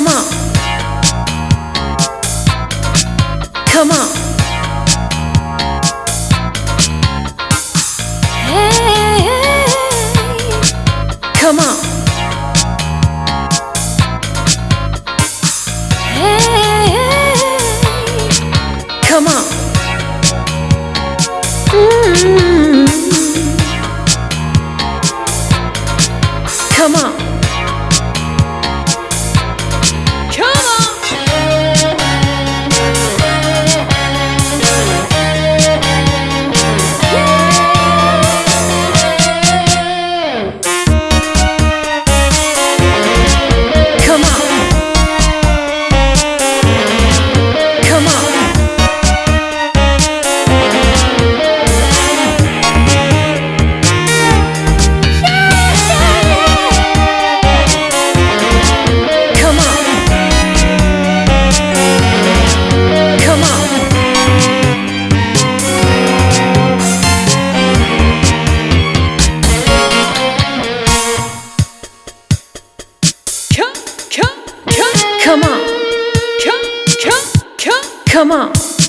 Come on. Come on. Hey, hey. Come on. Hey, Come on. Mm -hmm. Come on.